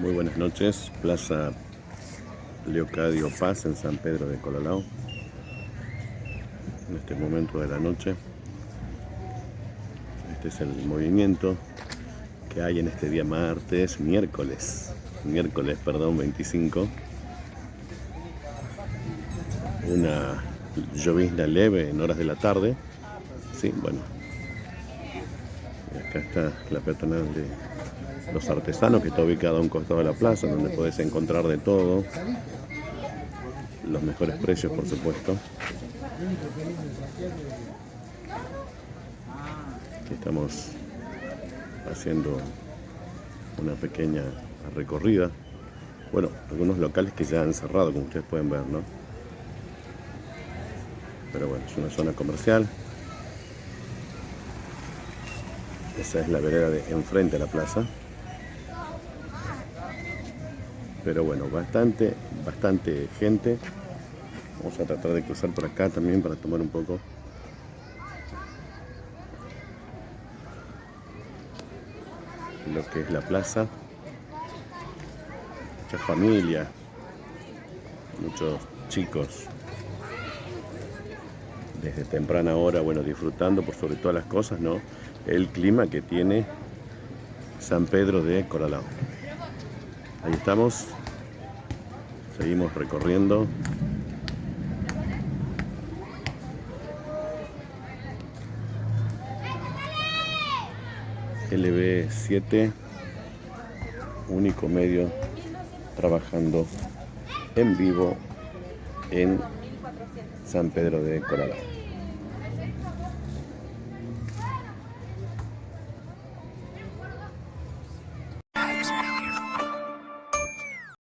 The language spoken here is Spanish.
Muy buenas noches, Plaza Leocadio Paz en San Pedro de Colalao. En este momento de la noche, este es el movimiento que hay en este día martes, miércoles, miércoles, perdón, 25. Una llovizna leve en horas de la tarde. Sí, bueno. Acá está la peatonal de los artesanos, que está ubicado a un costado de la plaza, donde puedes encontrar de todo. Los mejores precios, por supuesto. Aquí estamos haciendo una pequeña recorrida. Bueno, algunos locales que ya han cerrado, como ustedes pueden ver, ¿no? Pero bueno, es una zona comercial. Esa es la vereda de enfrente a la plaza pero bueno, bastante, bastante gente. Vamos a tratar de cruzar por acá también para tomar un poco. Lo que es la plaza. Mucha familia, muchos chicos desde temprana hora, bueno, disfrutando por sobre todas las cosas, ¿no? El clima que tiene San Pedro de Coralao. Ahí estamos. Seguimos recorriendo. LB7, único medio trabajando en vivo en San Pedro de Colorado.